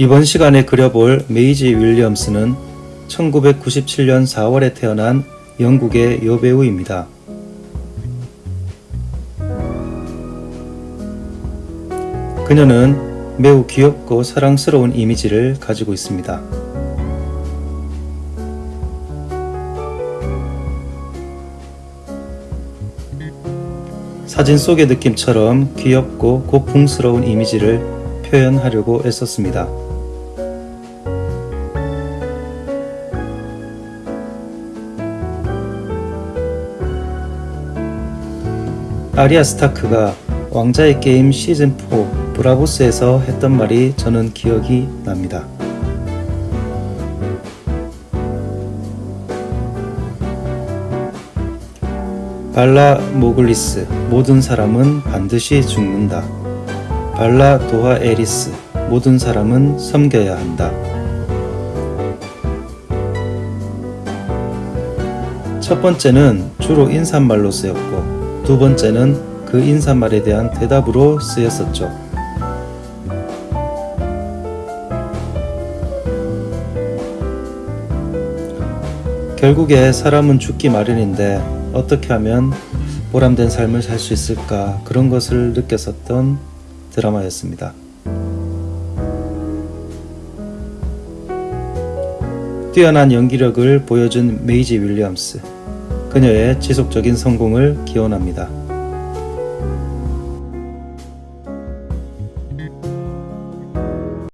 이번 시간에 그려볼 메이지 윌리엄스는 1997년 4월에 태어난 영국의 여배우입니다. 그녀는 매우 귀엽고 사랑스러운 이미지를 가지고 있습니다. 사진 속의 느낌처럼 귀엽고 고풍스러운 이미지를 표현하려고 애썼습니다. 아리아 스타크가 왕자의 게임 시즌4 브라보스에서 했던 말이 저는 기억이 납니다. 발라 모글리스 모든 사람은 반드시 죽는다. 발라 도하 에리스 모든 사람은 섬겨야 한다. 첫 번째는 주로 인사말로 쓰였고 두 번째는 그 인사말에 대한 대답으로 쓰였었죠. 결국에 사람은 죽기 마련인데 어떻게 하면 보람된 삶을 살 수 있을까 그런 것을 느꼈었던 드라마였습니다. 뛰어난 연기력을 보여준 메이지 윌리엄스. 그녀의 지속적인 성공을 기원합니다.